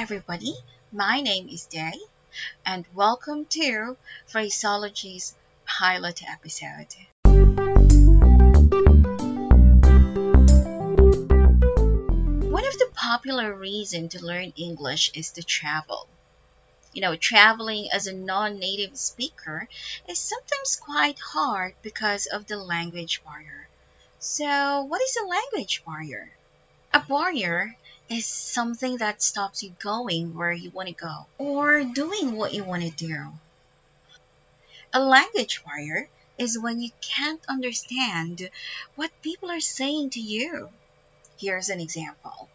everybody. My name is Day, and welcome to Phraseology's pilot episode. One of the popular reasons to learn English is to travel. You know, traveling as a non native speaker is sometimes quite hard because of the language barrier. So, what is a language barrier? A barrier is something that stops you going where you want to go or doing what you want to do. A language barrier is when you can't understand what people are saying to you. Here's an example.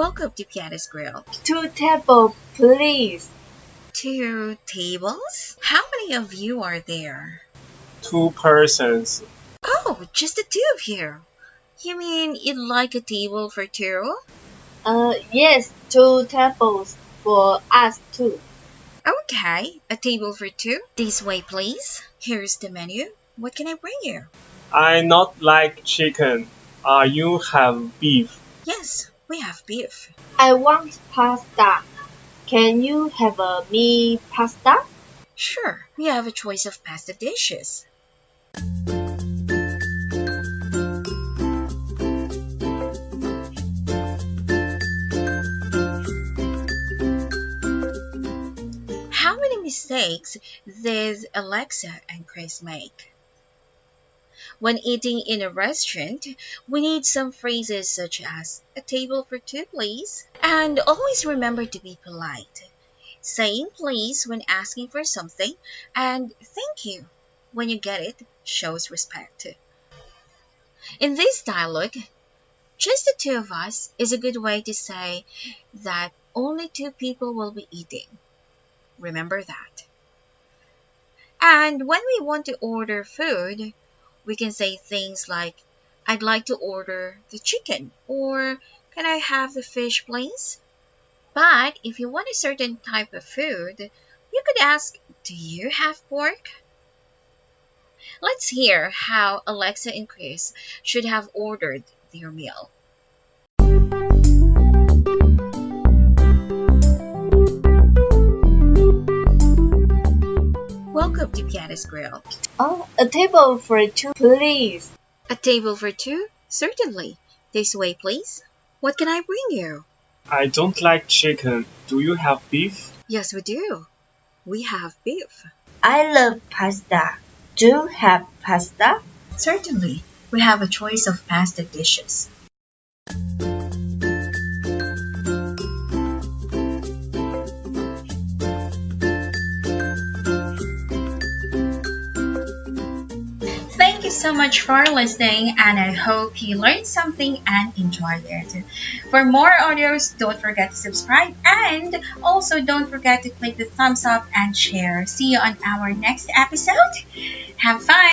Welcome to Piana's Grill. Two tables, please. Two tables? How many of you are there? two persons. Oh, just the two of you. You mean you'd like a table for two? Uh, yes, two tables for us too. Okay, a table for two. This way, please. Here's the menu. What can I bring you? I not like chicken. Uh, you have beef. Yes, we have beef. I want pasta. Can you have a me pasta? Sure, we have a choice of pasta dishes. How many mistakes did Alexa and Chris make? When eating in a restaurant, we need some phrases such as a table for two, please. And always remember to be polite. Saying please when asking for something and thank you when you get it shows respect. In this dialogue, just the two of us is a good way to say that only two people will be eating. Remember that. And when we want to order food, we can say things like, I'd like to order the chicken, or can I have the fish, please? But if you want a certain type of food, you could ask, Do you have pork? Let's hear how Alexa and Chris should have ordered their meal. Welcome Grill. Oh, a table for two, please. A table for two? Certainly. This way, please. What can I bring you? I don't like chicken. Do you have beef? Yes, we do. We have beef. I love pasta. Do you have pasta? Certainly. We have a choice of pasta dishes. So much for listening, and I hope you learned something and enjoyed it. For more audios, don't forget to subscribe and also don't forget to click the thumbs up and share. See you on our next episode. Have fun!